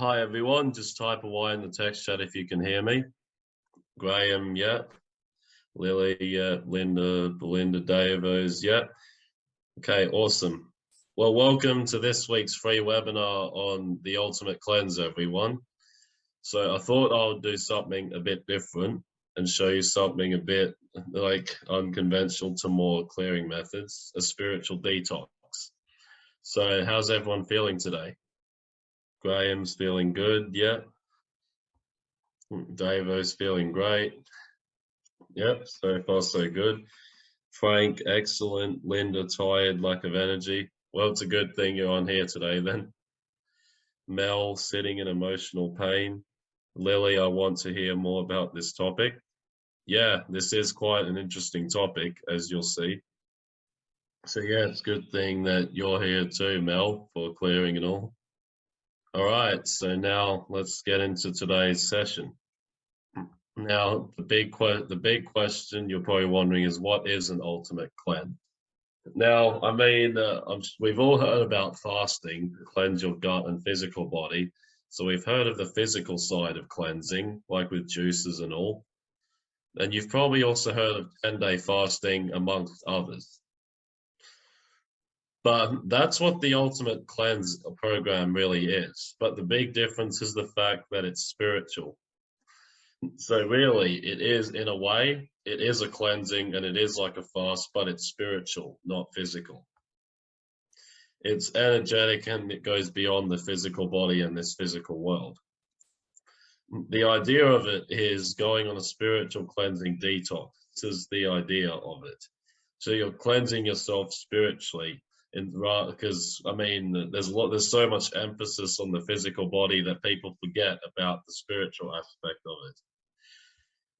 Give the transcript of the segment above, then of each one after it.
Hi everyone, just type away in the text chat if you can hear me. Graham, yeah. Lily, yeah. Linda, Belinda, Davos, yeah. Okay, awesome. Well, welcome to this week's free webinar on the Ultimate Cleanse, everyone. So I thought I would do something a bit different and show you something a bit like unconventional to more clearing methods, a spiritual detox. So how's everyone feeling today? Graham's feeling good, yeah. Davo's feeling great. Yep, so far so good. Frank, excellent. Linda, tired, lack of energy. Well, it's a good thing you're on here today then. Mel, sitting in emotional pain. Lily, I want to hear more about this topic. Yeah, this is quite an interesting topic, as you'll see. So yeah, it's a good thing that you're here too, Mel, for clearing and all. All right, so now let's get into today's session. Now, the big the big question you're probably wondering is what is an ultimate cleanse? Now, I mean, uh, we've all heard about fasting cleanse your gut and physical body. So we've heard of the physical side of cleansing, like with juices and all. And you've probably also heard of 10-day fasting amongst others. But that's what the ultimate cleanse program really is. But the big difference is the fact that it's spiritual. So really, it is in a way, it is a cleansing and it is like a fast, but it's spiritual, not physical. It's energetic and it goes beyond the physical body and this physical world. The idea of it is going on a spiritual cleansing detox. This is the idea of it. So you're cleansing yourself spiritually in because I mean there's a lot there's so much emphasis on the physical body that people forget about the spiritual aspect of it.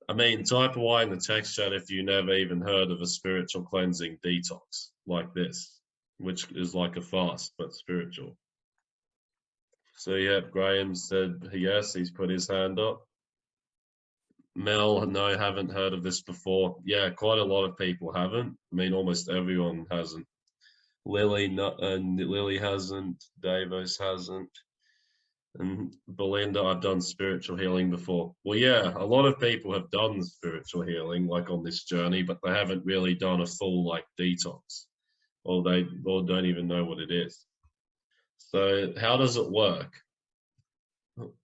I mean type away in the text chat if you never even heard of a spiritual cleansing detox like this, which is like a fast but spiritual. So yeah, Graham said yes, he's put his hand up. Mel, no, haven't heard of this before. Yeah, quite a lot of people haven't. I mean, almost everyone hasn't. Lily not, and Lily hasn't, Davos hasn't, and Belinda, I've done spiritual healing before. Well, yeah, a lot of people have done spiritual healing, like on this journey, but they haven't really done a full like detox, or they or don't even know what it is. So how does it work?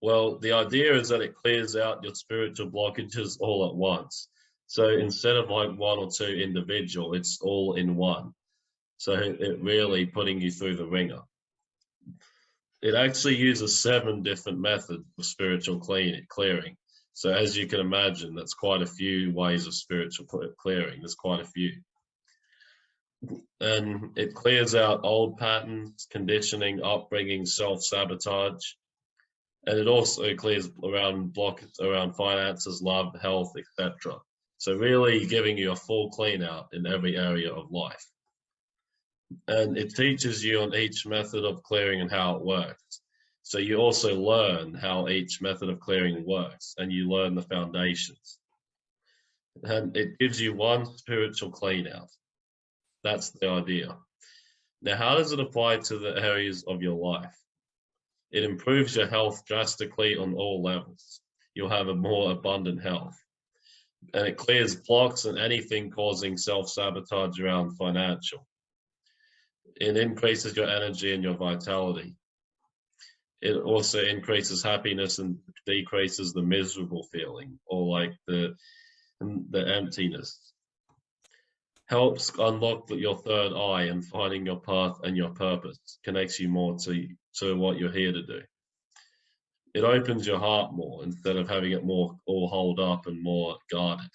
Well, the idea is that it clears out your spiritual blockages all at once. So instead of like one or two individual, it's all in one. So it really putting you through the ringer. It actually uses seven different methods of spiritual clearing. So as you can imagine, that's quite a few ways of spiritual clearing. There's quite a few. And it clears out old patterns, conditioning, upbringing, self-sabotage. And it also clears around block around finances, love, health, etc. So really giving you a full clean out in every area of life and it teaches you on each method of clearing and how it works. So you also learn how each method of clearing works and you learn the foundations. And it gives you one spiritual clean out. That's the idea. Now, how does it apply to the areas of your life? It improves your health drastically on all levels. You'll have a more abundant health. And it clears blocks and anything causing self-sabotage around financial it increases your energy and your vitality. It also increases happiness and decreases the miserable feeling or like the the emptiness. Helps unlock your third eye and finding your path and your purpose. Connects you more to, to what you're here to do. It opens your heart more instead of having it more all holed up and more guarded.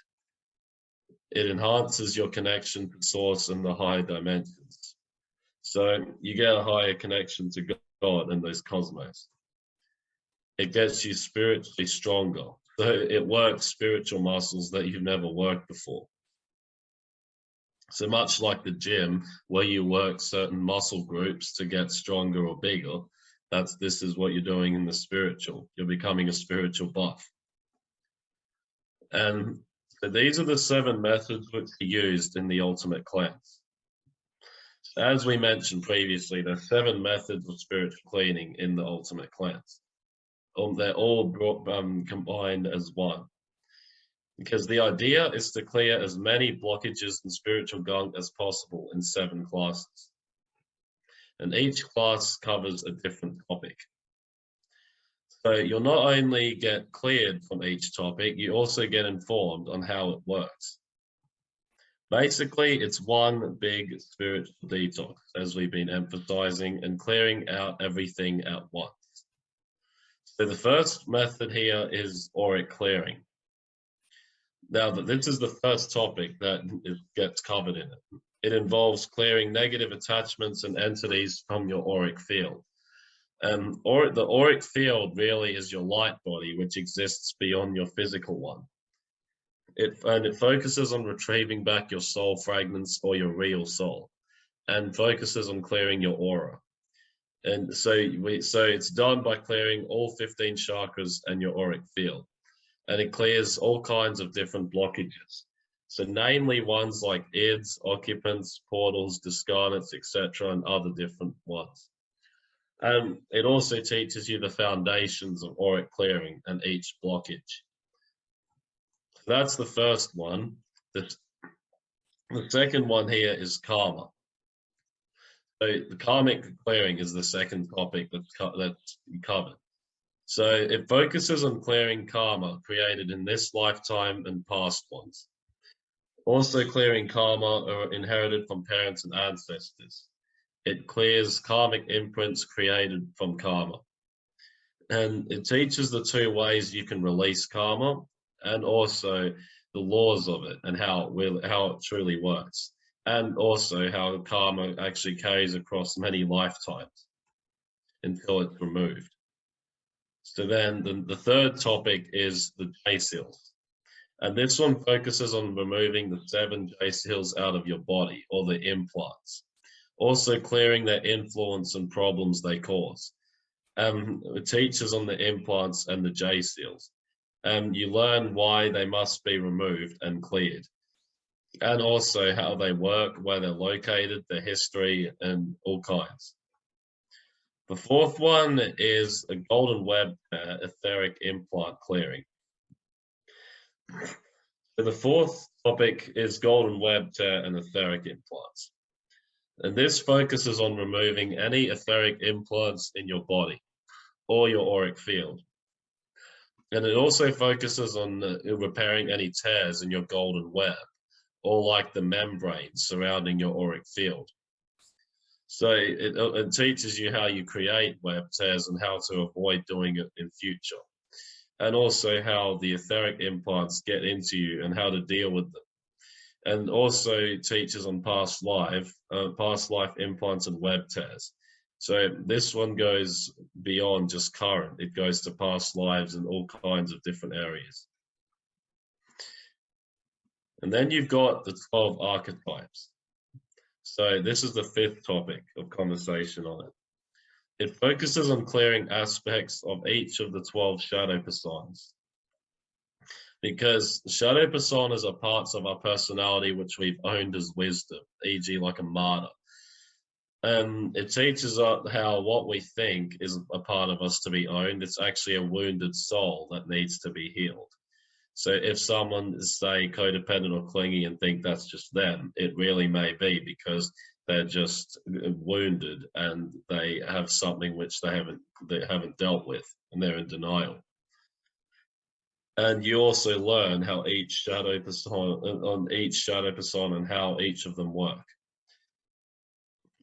It enhances your connection to source and the higher dimensions so you get a higher connection to God and those cosmos. It gets you spiritually stronger. So it works spiritual muscles that you've never worked before. So much like the gym, where you work certain muscle groups to get stronger or bigger, that's this is what you're doing in the spiritual. You're becoming a spiritual buff. And these are the seven methods which are used in the ultimate cleanse. As we mentioned previously, there's seven methods of spiritual cleaning in the ultimate cleanse. or they're all brought, um, combined as one. Because the idea is to clear as many blockages and spiritual gunk as possible in seven classes. And each class covers a different topic. So you'll not only get cleared from each topic, you also get informed on how it works. Basically, it's one big spiritual detox, as we've been emphasizing, and clearing out everything at once. So the first method here is auric clearing. Now, this is the first topic that gets covered in it. It involves clearing negative attachments and entities from your auric field. Um, or the auric field really is your light body, which exists beyond your physical one. It, and it focuses on retrieving back your soul fragments or your real soul and focuses on clearing your aura. And so we, so it's done by clearing all 15 chakras and your auric field. And it clears all kinds of different blockages. So namely ones like ids, occupants, portals, discarnates, etc., and other different ones. And it also teaches you the foundations of auric clearing and each blockage. That's the first one. The, the second one here is karma. So the karmic clearing is the second topic that's, that's covered. So it focuses on clearing karma created in this lifetime and past ones. Also clearing karma inherited from parents and ancestors. It clears karmic imprints created from karma. And it teaches the two ways you can release karma and also the laws of it and how it will, how it truly works. And also how karma actually carries across many lifetimes until it's removed. So then the, the third topic is the J seals. And this one focuses on removing the seven J seals out of your body or the implants also clearing their influence and problems they cause. Um, it teaches on the implants and the J seals. Um, you learn why they must be removed and cleared, and also how they work, where they're located, their history, and all kinds. The fourth one is a golden web uh, etheric implant clearing. So the fourth topic is golden web tear and etheric implants. And this focuses on removing any etheric implants in your body or your auric field. And it also focuses on repairing any tears in your golden web or like the membrane surrounding your auric field. So it, it teaches you how you create web tears and how to avoid doing it in future. And also how the etheric implants get into you and how to deal with them and also teaches on past life, uh, past life implants and web tears. So this one goes beyond just current. It goes to past lives and all kinds of different areas. And then you've got the 12 archetypes. So this is the fifth topic of conversation on it. It focuses on clearing aspects of each of the 12 shadow personas because shadow personas are parts of our personality which we've owned as wisdom, e.g., like a martyr. And it teaches us how what we think is a part of us to be owned. It's actually a wounded soul that needs to be healed. So if someone is, say, codependent or clingy and think that's just them, it really may be because they're just uh, wounded and they have something which they haven't they haven't dealt with and they're in denial and you also learn how each shadow persona on each shadow persona and how each of them work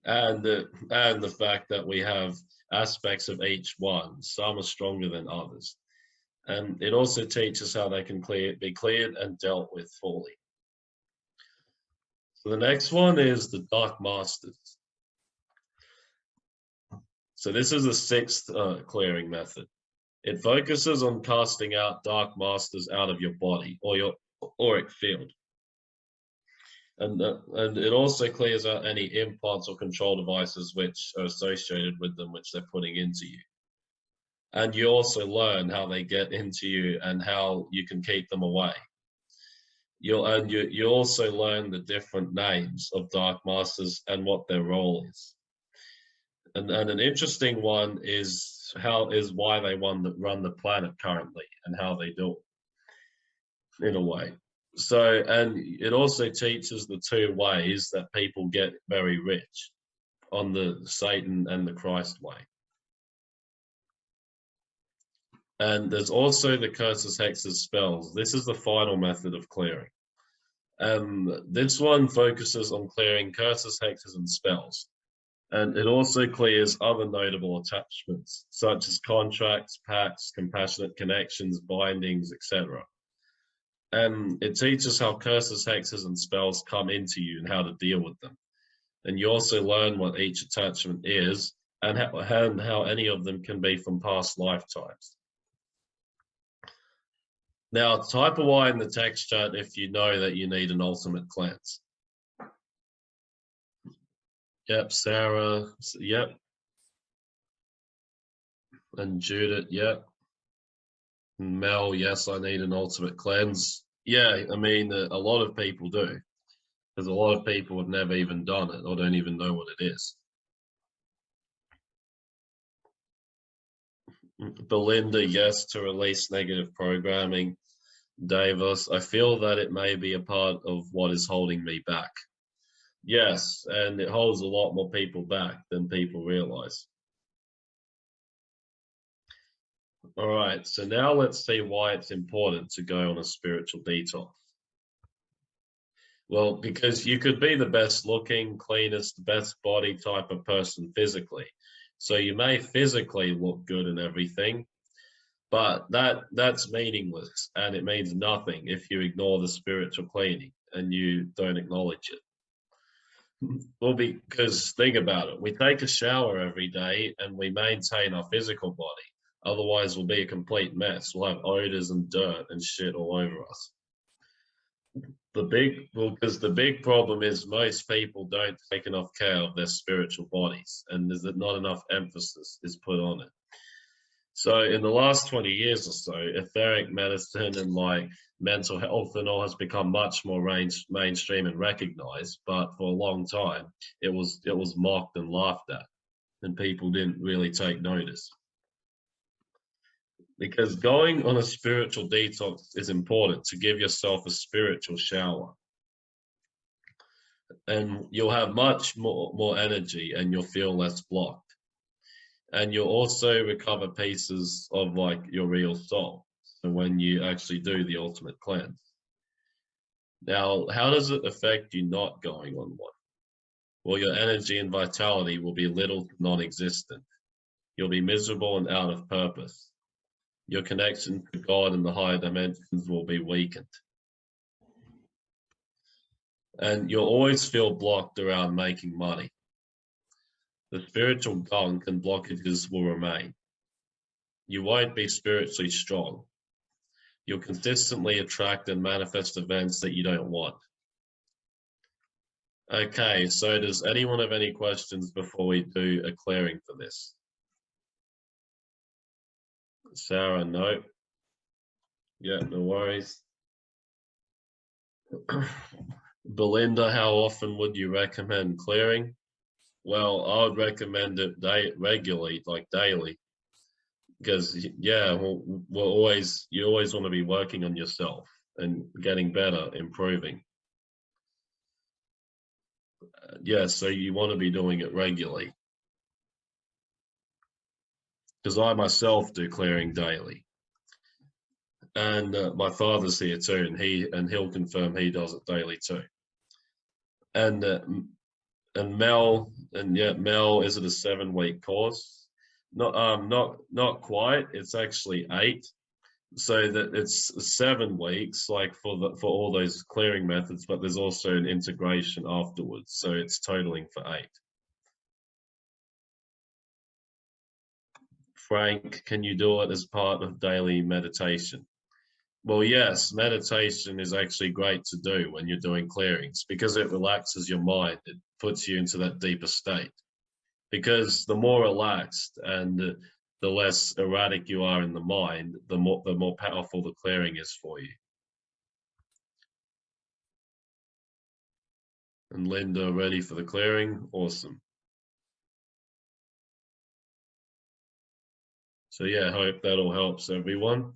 and the and the fact that we have aspects of each one. Some are stronger than others. And it also teaches how they can clear be cleared and dealt with fully. So the next one is the dark masters. So this is the sixth uh, clearing method. It focuses on casting out dark masters out of your body or your auric field. And, uh, and it also clears out any implants or control devices which are associated with them, which they're putting into you. And you also learn how they get into you and how you can keep them away. You'll, and you, you also learn the different names of dark masters and what their role is. And, and an interesting one is how is why they run the, run the planet currently and how they do it in a way. So, and it also teaches the two ways that people get very rich on the Satan and the Christ way. And there's also the curses, hexes, spells. This is the final method of clearing. And this one focuses on clearing curses, hexes, and spells. And it also clears other notable attachments, such as contracts, pacts, compassionate connections, bindings, etc. And it teaches how curses, hexes, and spells come into you and how to deal with them. And you also learn what each attachment is and how, and how any of them can be from past lifetimes. Now, type a Y in the text chat if you know that you need an ultimate cleanse. Yep, Sarah, yep. And Judith, yep. Mel, yes, I need an ultimate cleanse. Yeah, I mean, uh, a lot of people do. Because a lot of people have never even done it or don't even know what it is. Belinda, yes, to release negative programming. Davis, I feel that it may be a part of what is holding me back. Yes, and it holds a lot more people back than people realize. All right, so now let's see why it's important to go on a spiritual detox. Well, because you could be the best looking, cleanest, best body type of person physically. So you may physically look good and everything, but that that's meaningless and it means nothing if you ignore the spiritual cleaning and you don't acknowledge it. Well, because think about it, we take a shower every day and we maintain our physical body. Otherwise, we'll be a complete mess. We'll have odors and dirt and shit all over us. The big, well, because the big problem is most people don't take enough care of their spiritual bodies, and there's that not enough emphasis is put on it. So in the last 20 years or so, etheric medicine and like mental health and all has become much more range, mainstream and recognized. But for a long time, it was it was mocked and laughed at, and people didn't really take notice. Because going on a spiritual detox is important to give yourself a spiritual shower. And you'll have much more, more energy and you'll feel less blocked. And you'll also recover pieces of like your real soul so when you actually do the ultimate cleanse. Now how does it affect you not going on one? Well your energy and vitality will be little non-existent. You'll be miserable and out of purpose your connection to god and the higher dimensions will be weakened and you'll always feel blocked around making money the spiritual gunk and blockages will remain. You won't be spiritually strong. You'll consistently attract and manifest events that you don't want. Okay, so does anyone have any questions before we do a clearing for this? Sarah, no. Yeah, no worries. Belinda, how often would you recommend clearing? Well, I would recommend it day, regularly, like daily, because yeah, we'll, we'll always you always want to be working on yourself and getting better, improving. Uh, yeah, so you want to be doing it regularly. Because I myself do clearing daily, and uh, my father's here too, and he and he'll confirm he does it daily too. And uh, and Mel, and yeah, Mel, is it a seven week course? Not, um, not, not quite. It's actually eight. So that it's seven weeks, like for the for all those clearing methods, but there's also an integration afterwards. So it's totaling for eight. Frank, can you do it as part of daily meditation? Well, yes, meditation is actually great to do when you're doing clearings because it relaxes your mind. It puts you into that deeper state. Because the more relaxed and the less erratic you are in the mind, the more the more powerful the clearing is for you. And Linda, ready for the clearing? Awesome. So yeah, hope that all helps everyone.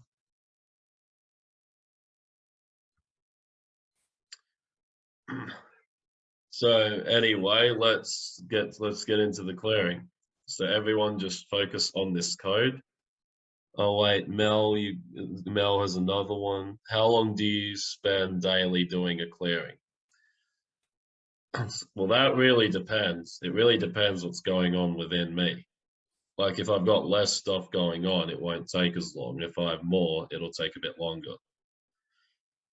So anyway, let's get let's get into the clearing. So everyone just focus on this code. Oh wait, Mel, you Mel has another one. How long do you spend daily doing a clearing? well, that really depends. It really depends what's going on within me. Like if I've got less stuff going on, it won't take as long. If I have more, it'll take a bit longer.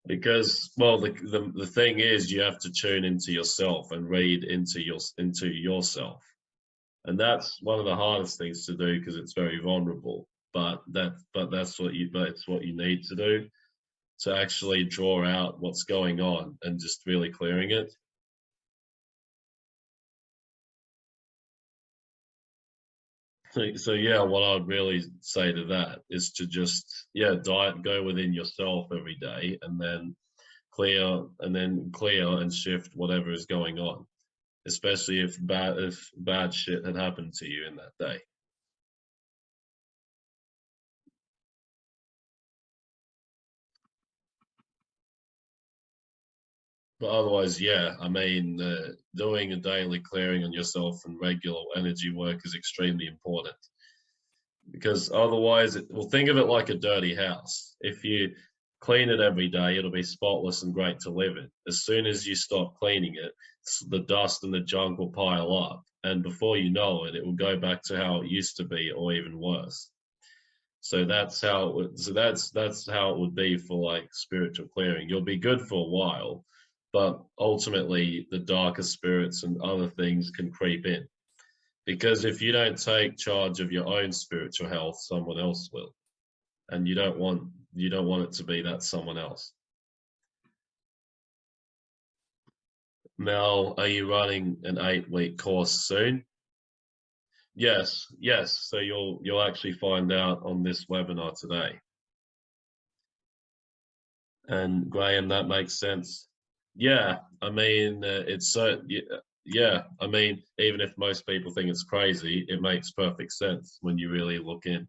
Because well, the, the the thing is, you have to tune into yourself and read into your into yourself, and that's one of the hardest things to do because it's very vulnerable. But that but that's what you that's what you need to do to actually draw out what's going on and just really clearing it. So, yeah, what I'd really say to that is to just yeah, diet go within yourself every day, and then clear and then clear and shift whatever is going on, especially if bad if bad shit had happened to you in that day. But otherwise, yeah, I mean, uh, doing a daily clearing on yourself and regular energy work is extremely important. Because otherwise, it, well, think of it like a dirty house. If you clean it every day, it'll be spotless and great to live in. As soon as you stop cleaning it, the dust and the junk will pile up. And before you know it, it will go back to how it used to be or even worse. So that's how it would, so that's that's how it would be for like spiritual clearing. You'll be good for a while, but ultimately the darker spirits and other things can creep in. Because if you don't take charge of your own spiritual health someone else will. And you don't want you don't want it to be that someone else. Mel are you running an eight week course soon? Yes yes. So you'll you'll actually find out on this webinar today. And graham that makes sense yeah, I mean, uh, it's so, yeah, I mean, even if most people think it's crazy, it makes perfect sense when you really look in.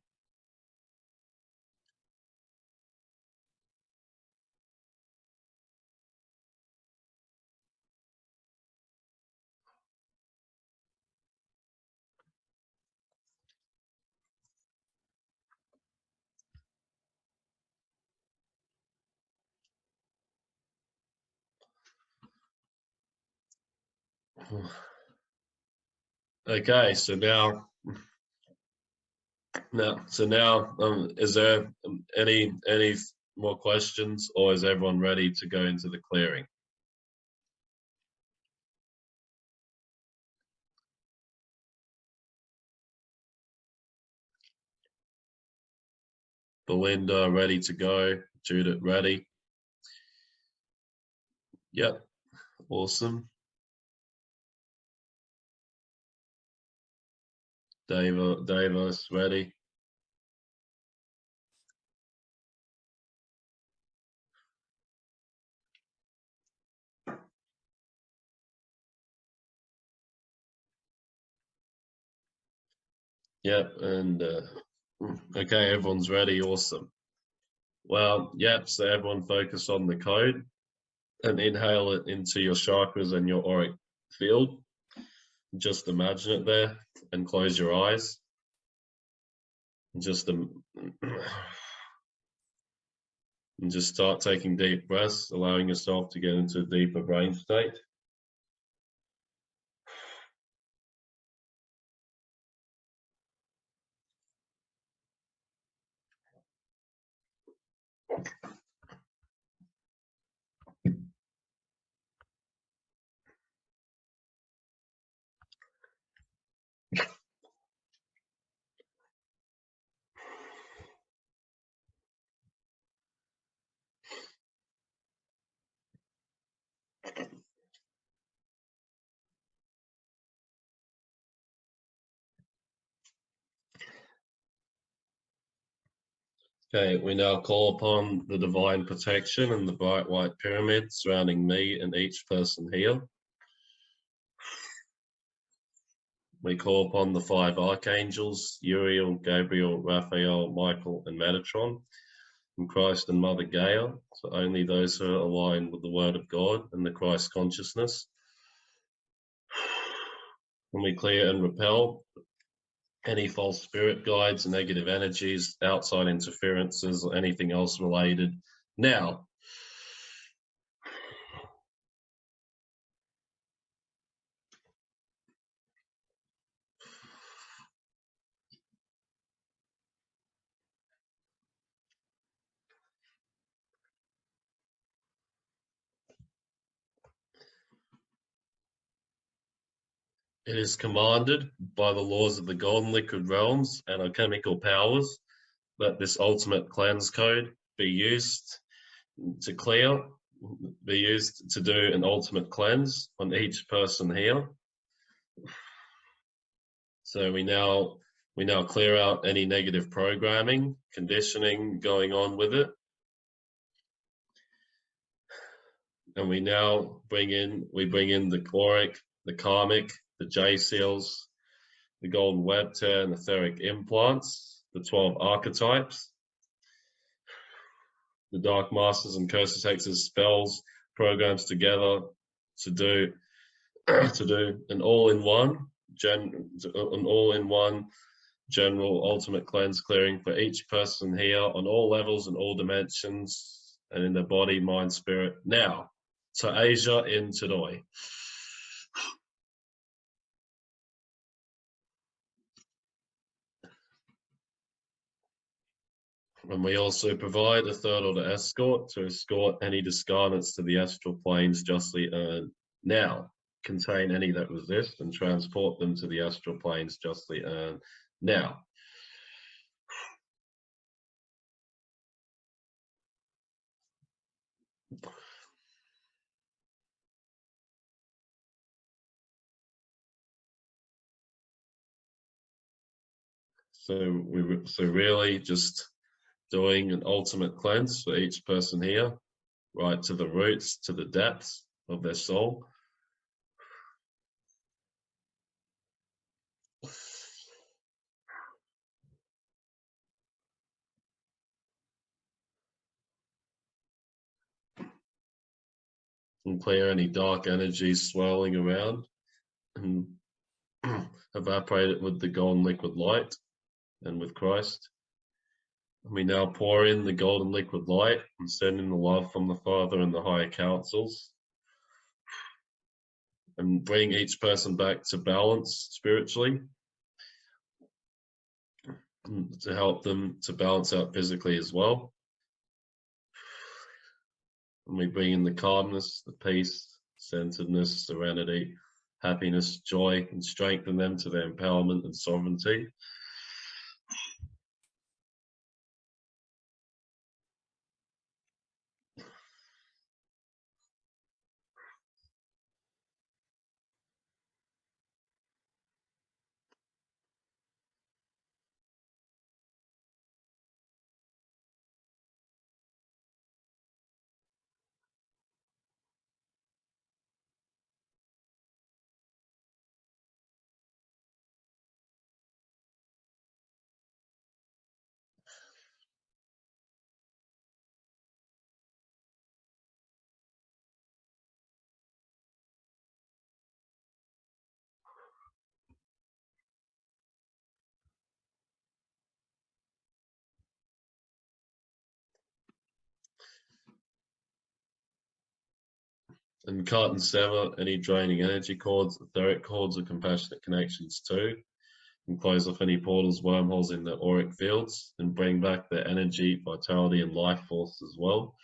Okay, so now, now, so now, um, is there um, any any more questions, or is everyone ready to go into the clearing? Belinda, ready to go. Judith, ready. Yep, awesome. Dave, Davis, ready? Yep, and uh, okay, everyone's ready. Awesome. Well, yep, so everyone focus on the code and inhale it into your chakras and your auric field. Just imagine it there and close your eyes. Just um, and just start taking deep breaths, allowing yourself to get into a deeper brain state. Okay, we now call upon the divine protection and the bright white pyramid surrounding me and each person here. we call upon the five archangels, Uriel, Gabriel, Raphael, Michael, and Metatron, and Christ and Mother Gaia, so only those who are aligned with the Word of God and the Christ consciousness. When we clear and repel any false spirit guides, negative energies, outside interferences, or anything else related. Now, It is commanded by the laws of the golden liquid realms and alchemical powers that this ultimate cleanse code be used to clear, be used to do an ultimate cleanse on each person here. So we now we now clear out any negative programming, conditioning going on with it. And we now bring in, we bring in the auric, the karmic, the J seals, the golden web tear, and etheric implants, the 12 archetypes, the dark masters and curses, hexes, spells, programs together to do to do an all-in-one gen an all-in-one general ultimate cleanse clearing for each person here on all levels and all dimensions and in their body, mind, spirit. Now to Asia in Todoi. And we also provide a third order escort to escort any discarnates to the astral planes justly earned. Now, contain any that resist and transport them to the astral planes justly earned. Now, so we so really just doing an ultimate cleanse for each person here, right to the roots, to the depths of their soul. And clear any dark energies swirling around and evaporate it with the golden liquid light and with Christ. We now pour in the golden liquid light and send in the love from the Father and the higher councils. And bring each person back to balance spiritually to help them to balance out physically as well. And we bring in the calmness, the peace, centeredness, serenity, happiness, joy, and strengthen them to their empowerment and sovereignty. And cut and sever any draining energy cords, etheric cords, or compassionate connections too, and close off any portals, wormholes in the auric fields, and bring back the energy, vitality, and life force as well.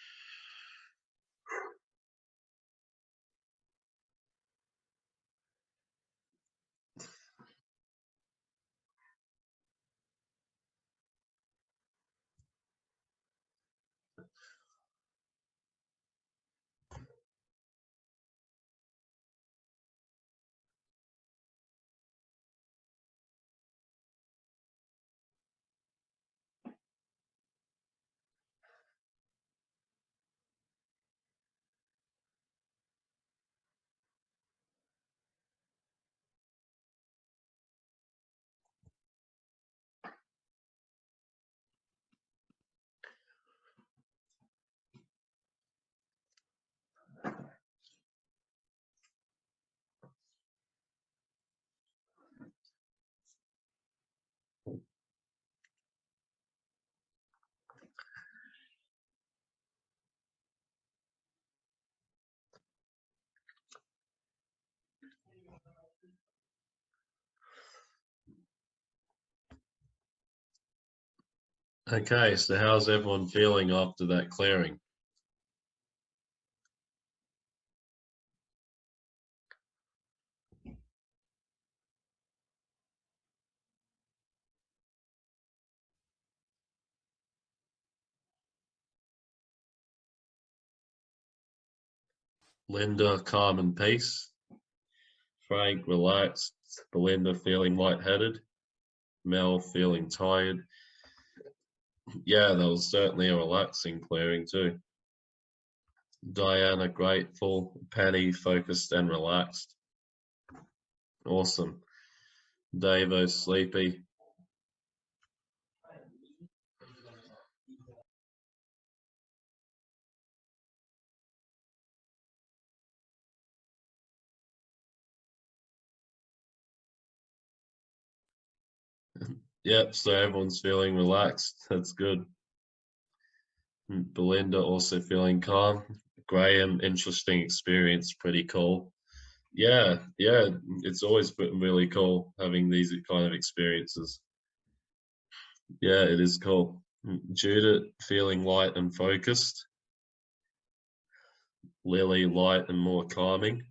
Okay, so how's everyone feeling after that clearing? Linda, calm and peace. Frank, relaxed. Belinda, feeling lightheaded. Mel, feeling tired. Yeah, that was certainly a relaxing clearing too. Diana, grateful. Penny, focused and relaxed. Awesome. Davo, sleepy. Yep, so everyone's feeling relaxed. That's good. Hmm, Belinda also feeling calm. Graham, interesting experience, pretty cool. Yeah, yeah, it's always been really cool having these kind of experiences. Yeah, it is cool. Hmm, Judith, feeling light and focused. Lily, light and more calming.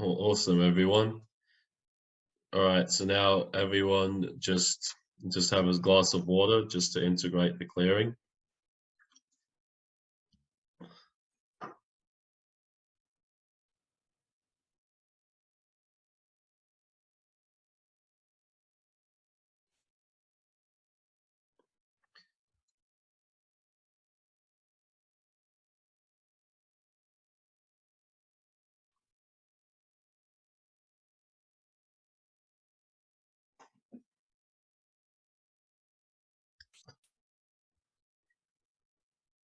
Oh, awesome, everyone. All right, so now everyone just just have a glass of water just to integrate the clearing.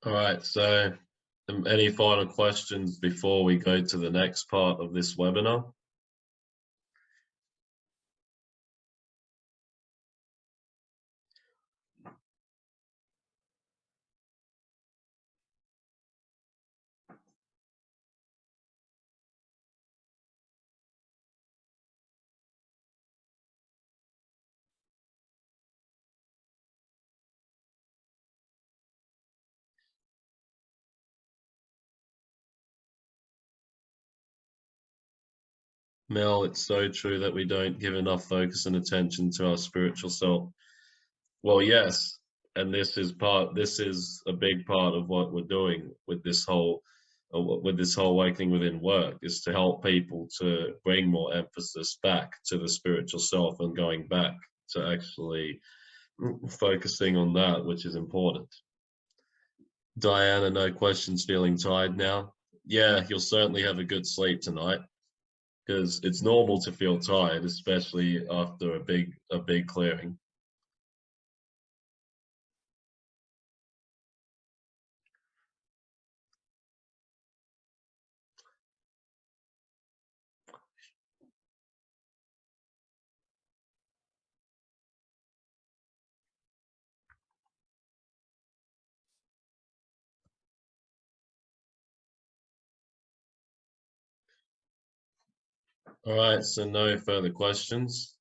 All right, so um, any final questions before we go to the next part of this webinar? Mel, it's so true that we don't give enough focus and attention to our spiritual self. Well, yes, and this is part. This is a big part of what we're doing with this whole, uh, with this whole awakening within work, is to help people to bring more emphasis back to the spiritual self and going back to actually focusing on that, which is important. Diana, no questions, feeling tired now. Yeah, you'll certainly have a good sleep tonight because it's normal to feel tired, especially after a big a big clearing. All right, so no further questions.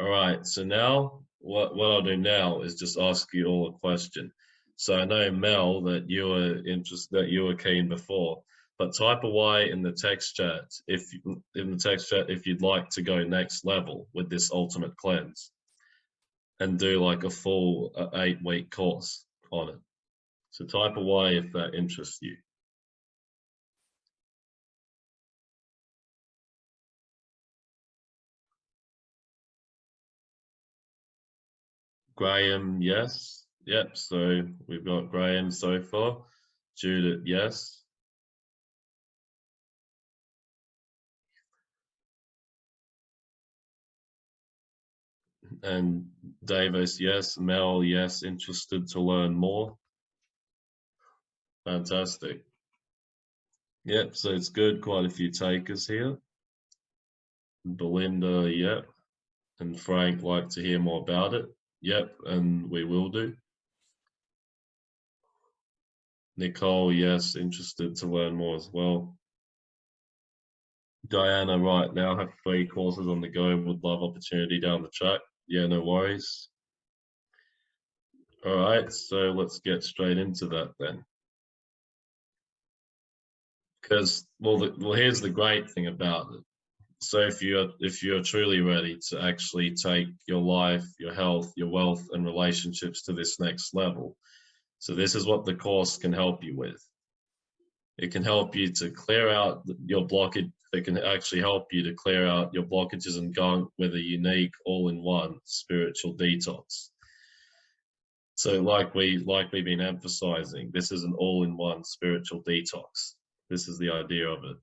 All right, so now what, what I'll do now is just ask you all a question. So I know Mel that you were interested that you were keen before, but type away in the text chat if in the text chat if you'd like to go next level with this ultimate cleanse and do like a full uh, eight week course on it. So type away if that interests you. Graham, yes. Yep, so we've got Graham so far. Judith, yes. And Davis, yes. Mel, yes. Interested to learn more. Fantastic. Yep, so it's good. Quite a few takers here. Belinda, yep. And Frank, like to hear more about it. Yep, and we will do. Nicole, yes, interested to learn more as well. Diana, right now have three courses on the go. Would love opportunity down the track. Yeah, no worries. All right, so let's get straight into that then. Because well, the, well, here's the great thing about it. So if you're if you're truly ready to actually take your life, your health, your wealth, and relationships to this next level, so this is what the course can help you with. It can help you to clear out your blockage. It can actually help you to clear out your blockages and gunk with a unique all-in-one spiritual detox. So like we like we've been emphasizing, this is an all-in-one spiritual detox. This is the idea of it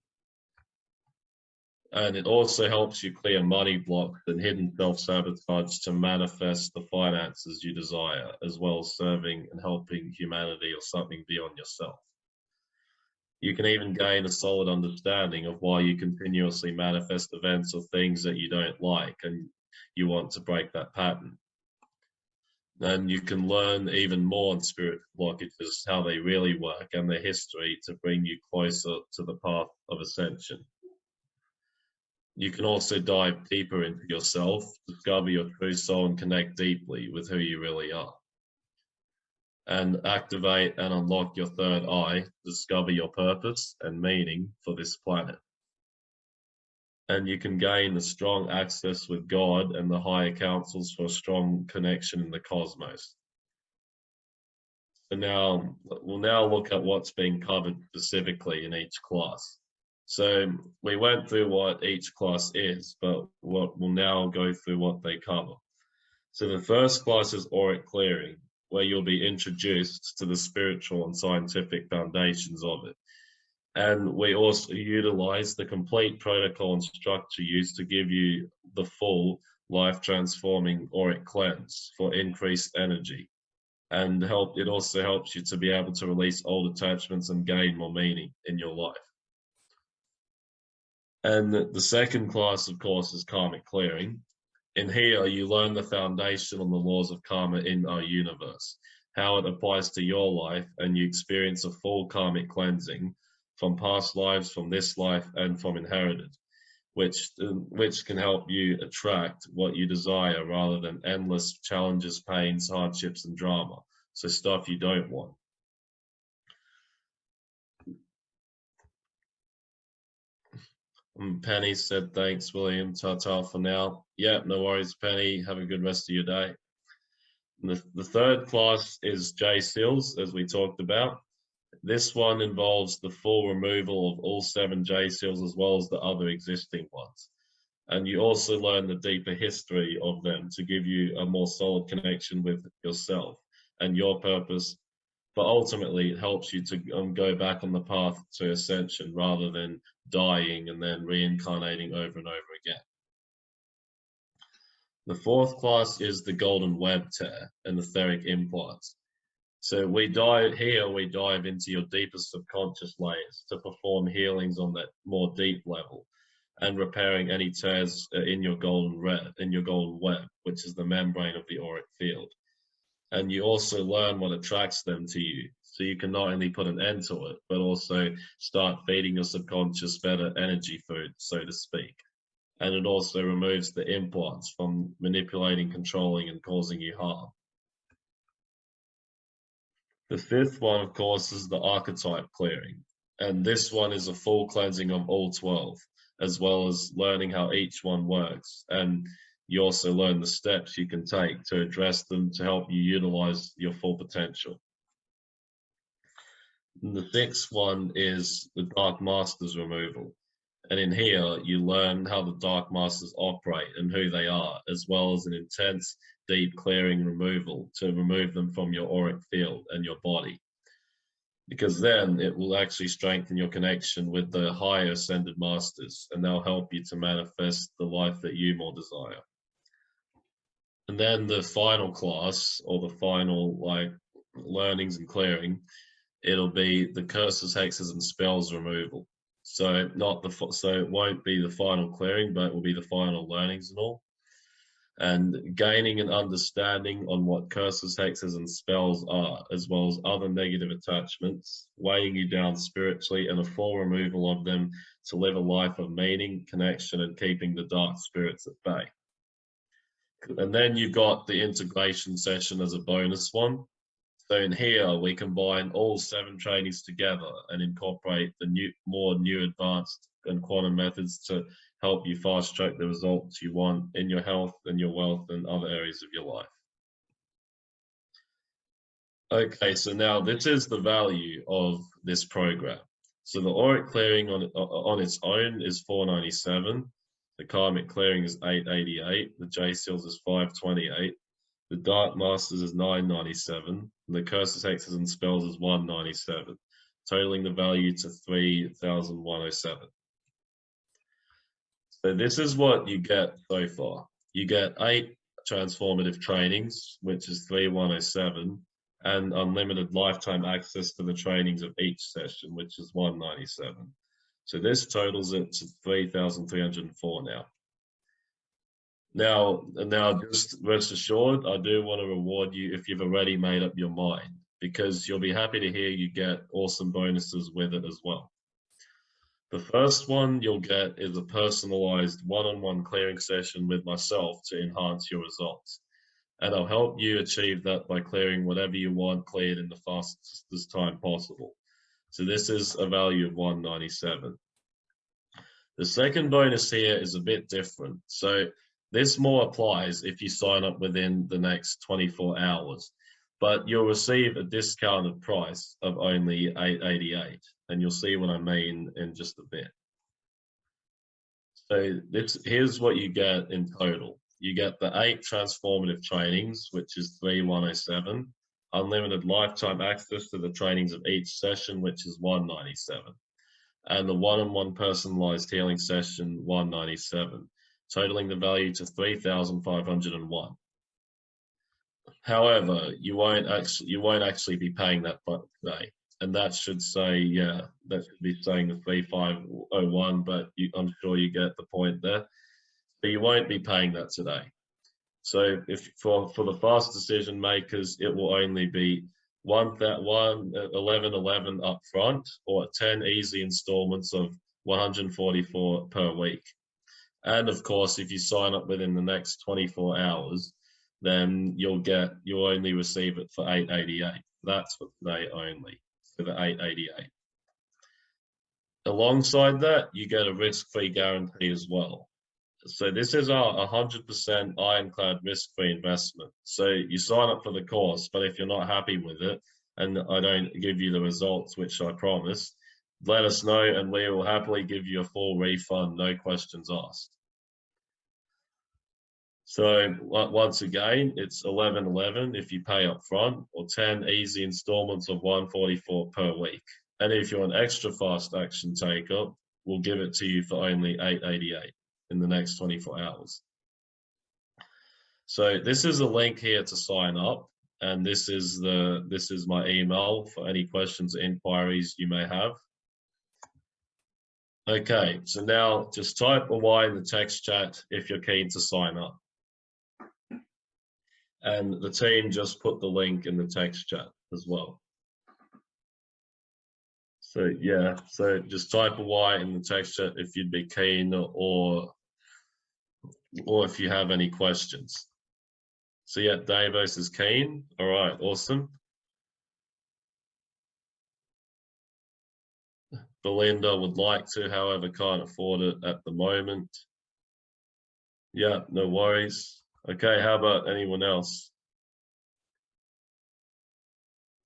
and it also helps you clear money blocks and hidden self-sabotage to manifest the finances you desire, as well as serving and helping humanity or something beyond yourself. You can even gain a solid understanding of why you continuously manifest events or things that you don't like and you want to break that pattern. And you can learn even more on spirit blockages, how they really work and their history to bring you closer to the path of ascension. You can also dive deeper into yourself, discover your true soul, and connect deeply with who you really are. And activate and unlock your third eye, discover your purpose and meaning for this planet. And you can gain a strong access with God and the higher councils for a strong connection in the cosmos. So now, we'll now look at what's being covered specifically in each class. So we went through what each class is, but what we'll now go through what they cover. So the first class is auric clearing, where you'll be introduced to the spiritual and scientific foundations of it. And we also utilize the complete protocol and structure used to give you the full life transforming auric cleanse for increased energy. And help it also helps you to be able to release old attachments and gain more meaning in your life. And the second class, of course, is karmic clearing. In here, you learn the foundation on the laws of karma in our universe, how it applies to your life, and you experience a full karmic cleansing from past lives, from this life, and from inherited, which, which can help you attract what you desire rather than endless challenges, pains, hardships, and drama. So stuff you don't want. And Penny said, thanks, William. Ta-ta for now. Yeah, no worries, Penny. Have a good rest of your day. The, the third class is J seals, as we talked about. This one involves the full removal of all seven J seals as well as the other existing ones. And you also learn the deeper history of them to give you a more solid connection with yourself and your purpose but ultimately it helps you to um, go back on the path to ascension rather than dying and then reincarnating over and over again. The fourth class is the golden web tear and the etheric implants. So we dive here, we dive into your deepest subconscious layers to perform healings on that more deep level and repairing any tears uh, in your golden red, in your golden web, which is the membrane of the auric field and you also learn what attracts them to you. So you can not only put an end to it, but also start feeding your subconscious better energy food, so to speak. And it also removes the implants from manipulating, controlling, and causing you harm. The fifth one, of course, is the archetype clearing. And this one is a full cleansing of all 12, as well as learning how each one works. And you also learn the steps you can take to address them to help you utilize your full potential. And the sixth one is the Dark Masters removal. And in here, you learn how the Dark Masters operate and who they are, as well as an intense, deep clearing removal to remove them from your auric field and your body. Because then it will actually strengthen your connection with the higher ascended masters and they'll help you to manifest the life that you more desire. And then the final class or the final like learnings and clearing, it'll be the curses, hexes, and spells removal. So not the so it won't be the final clearing, but it will be the final learnings and all. and gaining an understanding on what curses, hexes, and spells are, as well as other negative attachments, weighing you down spiritually, and a full removal of them to live a life of meaning, connection, and keeping the dark spirits at bay. And then you've got the integration session as a bonus one. So in here, we combine all seven trainings together and incorporate the new, more new advanced and quantum methods to help you fast track the results you want in your health and your wealth and other areas of your life. Okay, so now this is the value of this program. So the auric clearing on, on its own is 497. The karmic clearing is 888. The J seals is 528. The dark masters is 997. And the curses, hexes, and spells is 197, totaling the value to 3,107. So this is what you get so far. You get eight transformative trainings, which is 3107, and unlimited lifetime access to the trainings of each session, which is 197. So this totals it to 3,304 now. Now, now just rest assured, I do want to reward you if you've already made up your mind, because you'll be happy to hear you get awesome bonuses with it as well. The first one you'll get is a personalized one-on-one clearing session with myself to enhance your results. And I'll help you achieve that by clearing whatever you want cleared in the fastest time possible. So this is a value of 197. The second bonus here is a bit different. So this more applies if you sign up within the next 24 hours but you'll receive a discounted price of only 888 and you'll see what I mean in just a bit. So this, here's what you get in total. You get the eight transformative trainings, which is 3107, unlimited lifetime access to the trainings of each session, which is 197, and the one-on-one -on -one personalized healing session, 197, totaling the value to 3,501. However, you won't actually you won't actually be paying that today, and that should say yeah that should be saying the three five oh one, but you, I'm sure you get the point there. But you won't be paying that today. So if for for the fast decision makers, it will only be one that one uh, 11 11 up front or 10 easy installments of 144 per week. And of course, if you sign up within the next 24 hours, then you'll get you'll only receive it for 888. That's what they only for the 888. Alongside that, you get a risk-free guarantee as well. So this is our 100% ironclad risk-free investment. So you sign up for the course, but if you're not happy with it, and I don't give you the results, which I promise, let us know and we will happily give you a full refund, no questions asked. So once again, it's 11.11 if you pay up front or 10 easy installments of 144 per week. And if you're an extra fast action taker, we'll give it to you for only 888 in the next 24 hours. So this is a link here to sign up. And this is the this is my email for any questions or inquiries you may have. Okay, so now just type a Y in the text chat if you're keen to sign up and the team just put the link in the text chat as well. So yeah, so just type a Y in the text chat if you'd be keen or or if you have any questions. So yeah, Davos is keen. All right, awesome. Belinda would like to, however, can't afford it at the moment. Yeah, no worries. Okay, how about anyone else?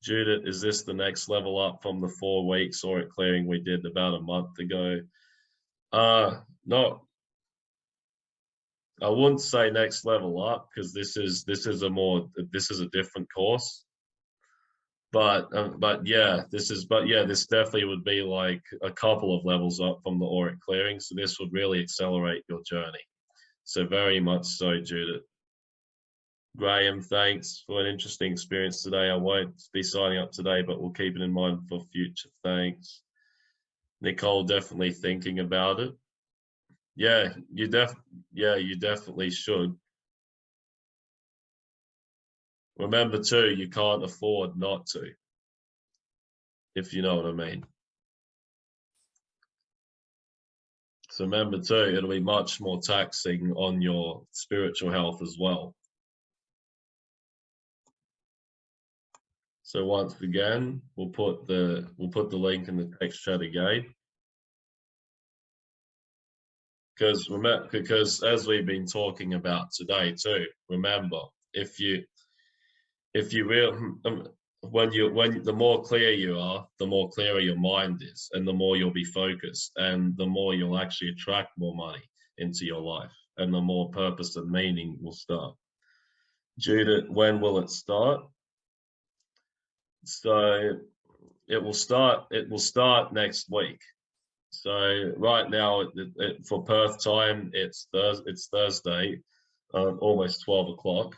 Judith, is this the next level up from the four weeks auric clearing we did about a month ago? Uh, no, I wouldn't say next level up because this is this is a more this is a different course. But um, but yeah, this is but yeah, this definitely would be like a couple of levels up from the auric clearing. So this would really accelerate your journey. So very much so, Judith. Graham, thanks for an interesting experience today. I won't be signing up today, but we'll keep it in mind for future. Thanks. Nicole, definitely thinking about it. Yeah, you def yeah, you definitely should. Remember too, you can't afford not to. If you know what I mean. So remember too, it'll be much more taxing on your spiritual health as well. So once again, we'll put the we'll put the link in the text chat again. Because because as we've been talking about today too, remember if you if you real um, when you when the more clear you are, the more clearer your mind is, and the more you'll be focused, and the more you'll actually attract more money into your life, and the more purpose and meaning will start. Judith, when will it start? So it will start. It will start next week. So right now, it, it, for Perth time, it's Thursday. It's Thursday, um, almost twelve o'clock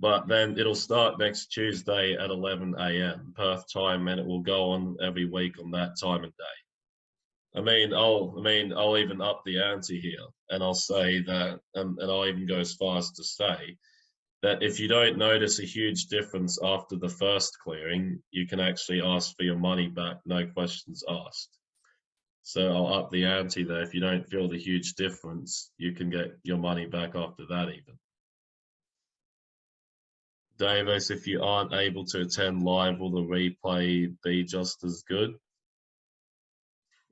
but then it'll start next Tuesday at 11 a.m. Perth time, and it will go on every week on that time and day. I mean, I'll, I mean, I'll even up the ante here, and I'll say that, and I'll even go as far as to say that if you don't notice a huge difference after the first clearing, you can actually ask for your money back, no questions asked. So I'll up the ante there. If you don't feel the huge difference, you can get your money back after that even. Davis, if you aren't able to attend live, will the replay be just as good?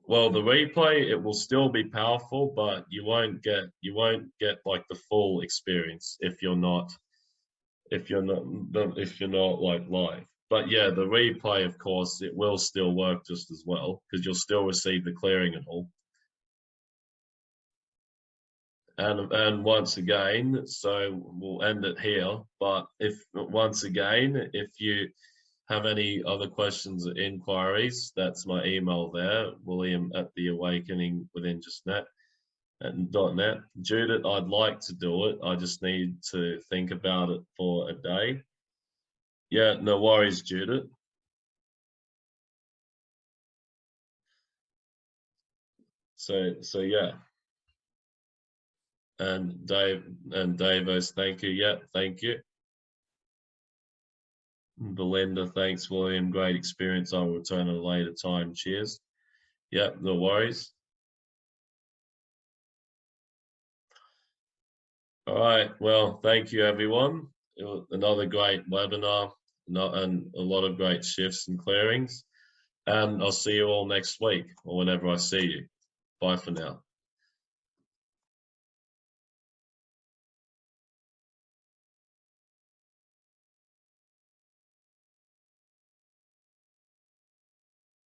Well, the replay it will still be powerful, but you won't get you won't get like the full experience if you're not if you're not if you're not like live. But yeah, the replay, of course, it will still work just as well because you'll still receive the clearing and all. and and once again so we'll end it here but if once again if you have any other questions or inquiries that's my email there william at the awakening within just net and net judith i'd like to do it i just need to think about it for a day yeah no worries judith so so yeah and Dave and Davos, thank you. Yeah, thank you. Belinda, thanks, William. Great experience. I'll return at a later time. Cheers. Yep, no worries. All right. Well, thank you, everyone. another great webinar and a lot of great shifts and clearings. And I'll see you all next week or whenever I see you. Bye for now.